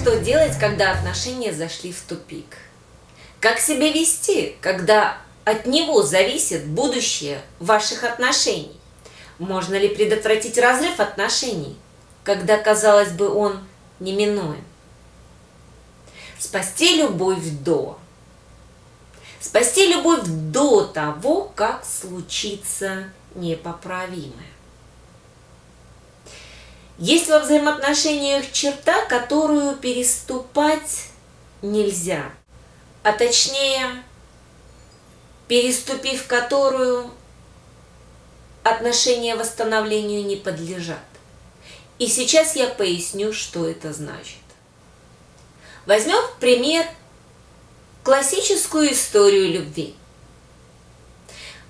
Что делать, когда отношения зашли в тупик? Как себя вести, когда от него зависит будущее ваших отношений? Можно ли предотвратить разрыв отношений, когда, казалось бы, он неминуем? Спасти любовь до. Спасти любовь до того, как случится непоправимое. Есть во взаимоотношениях черта, которую переступать нельзя, а точнее, переступив которую отношения восстановлению не подлежат. И сейчас я поясню, что это значит. Возьмем пример классическую историю любви.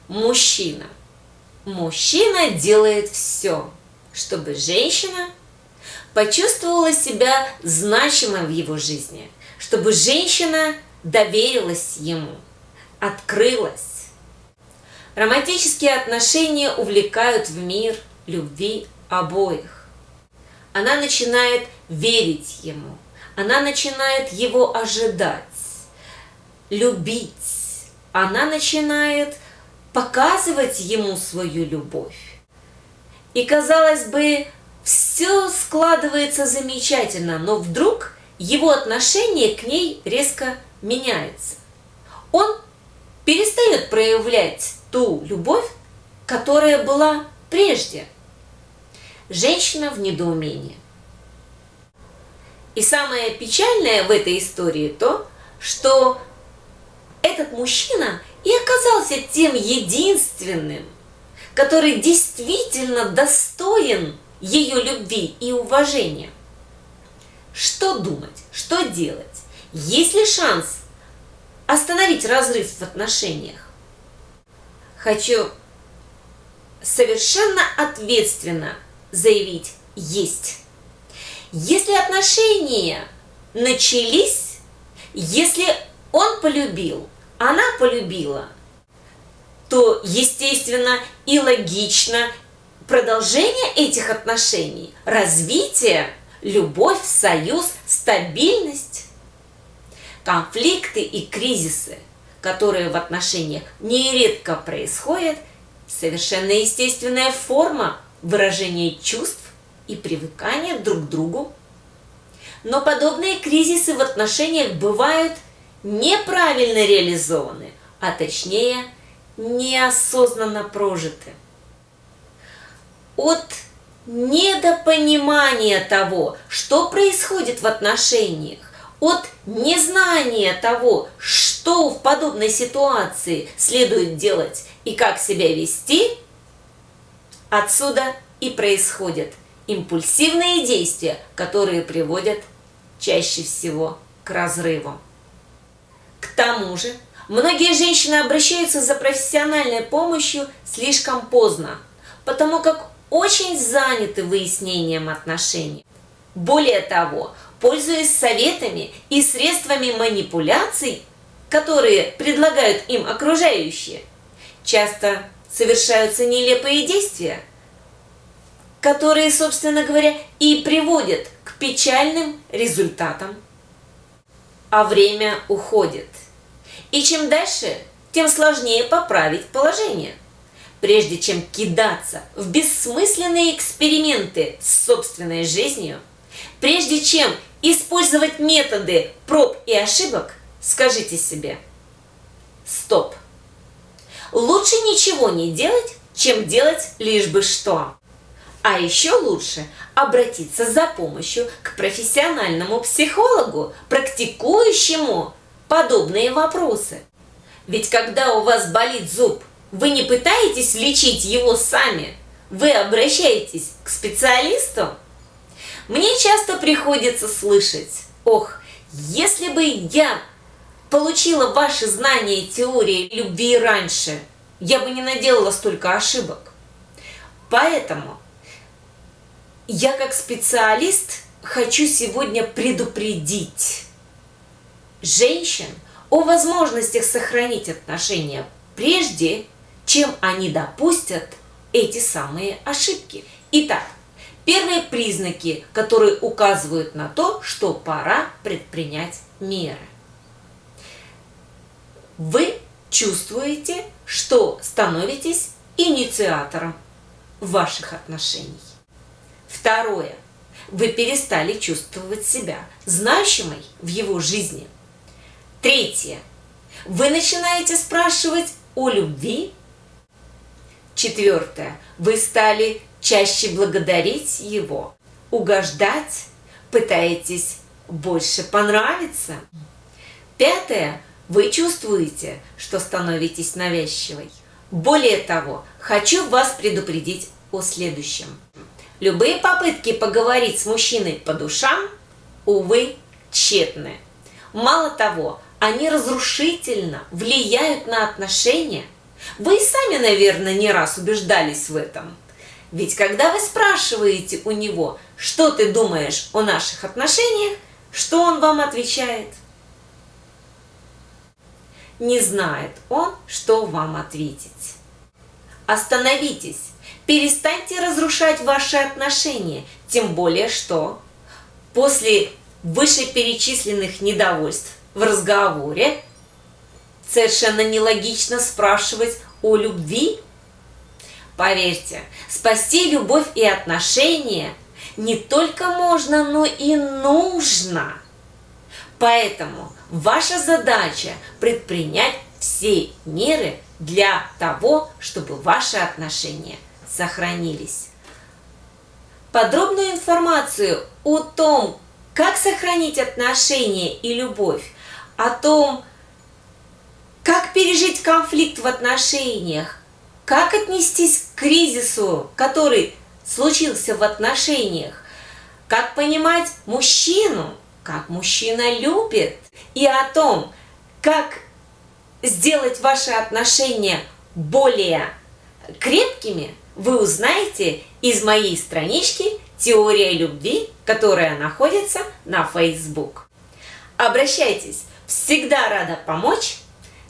Мужчина. Мужчина делает все, чтобы женщина почувствовала себя значимой в его жизни, чтобы женщина доверилась ему, открылась. Романтические отношения увлекают в мир любви обоих. Она начинает верить ему, она начинает его ожидать, любить, она начинает показывать ему свою любовь. И казалось бы, все складывается замечательно, но вдруг его отношение к ней резко меняется. Он перестает проявлять ту любовь, которая была прежде. Женщина в недоумении. И самое печальное в этой истории то, что этот мужчина и оказался тем единственным, который действительно достоин ее любви и уважения. Что думать, что делать? Есть ли шанс остановить разрыв в отношениях? Хочу совершенно ответственно заявить «есть». Если отношения начались, если он полюбил, она полюбила – то естественно и логично продолжение этих отношений, развитие, любовь, союз, стабильность. Конфликты и кризисы, которые в отношениях нередко происходят, совершенно естественная форма выражения чувств и привыкания друг к другу. Но подобные кризисы в отношениях бывают неправильно реализованы, а точнее – неосознанно прожиты. От недопонимания того, что происходит в отношениях, от незнания того, что в подобной ситуации следует делать и как себя вести, отсюда и происходят импульсивные действия, которые приводят чаще всего к разрыву. К тому же, Многие женщины обращаются за профессиональной помощью слишком поздно, потому как очень заняты выяснением отношений. Более того, пользуясь советами и средствами манипуляций, которые предлагают им окружающие, часто совершаются нелепые действия, которые, собственно говоря, и приводят к печальным результатам. А время уходит. И чем дальше, тем сложнее поправить положение. Прежде чем кидаться в бессмысленные эксперименты с собственной жизнью, прежде чем использовать методы проб и ошибок, скажите себе «Стоп!» Лучше ничего не делать, чем делать лишь бы что. А еще лучше обратиться за помощью к профессиональному психологу, практикующему подобные вопросы. Ведь когда у вас болит зуб, вы не пытаетесь лечить его сами, вы обращаетесь к специалисту. Мне часто приходится слышать, ох, если бы я получила ваши знания теории любви раньше, я бы не наделала столько ошибок. Поэтому я как специалист хочу сегодня предупредить женщин о возможностях сохранить отношения прежде, чем они допустят эти самые ошибки. Итак, первые признаки, которые указывают на то, что пора предпринять меры. Вы чувствуете, что становитесь инициатором ваших отношений. Второе. Вы перестали чувствовать себя значимой в его жизни. Третье. Вы начинаете спрашивать о любви. Четвертое. Вы стали чаще благодарить его, угождать, пытаетесь больше понравиться. Пятое. Вы чувствуете, что становитесь навязчивой. Более того, хочу вас предупредить о следующем. Любые попытки поговорить с мужчиной по душам, увы, тщетны. Мало того, они разрушительно влияют на отношения. Вы и сами, наверное, не раз убеждались в этом. Ведь когда вы спрашиваете у него, что ты думаешь о наших отношениях, что он вам отвечает? Не знает он, что вам ответить. Остановитесь, перестаньте разрушать ваши отношения, тем более что после вышеперечисленных недовольств в разговоре совершенно нелогично спрашивать о любви. Поверьте, спасти любовь и отношения не только можно, но и нужно. Поэтому ваша задача предпринять все меры для того, чтобы ваши отношения сохранились. Подробную информацию о том, как сохранить отношения и любовь, о том, как пережить конфликт в отношениях, как отнестись к кризису, который случился в отношениях, как понимать мужчину, как мужчина любит, и о том, как сделать ваши отношения более крепкими, вы узнаете из моей странички «Теория любви», которая находится на Facebook. Обращайтесь, всегда рада помочь.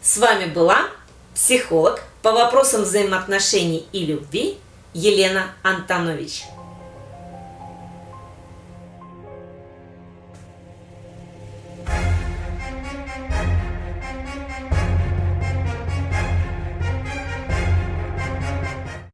С вами была психолог по вопросам взаимоотношений и любви Елена Антонович.